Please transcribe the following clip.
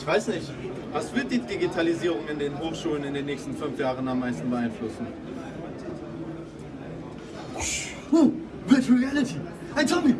Ich weiß nicht. Was wird die Digitalisierung in den Hochschulen in den nächsten fünf Jahren am meisten beeinflussen? Oh, Virtual Reality. ein Tommy,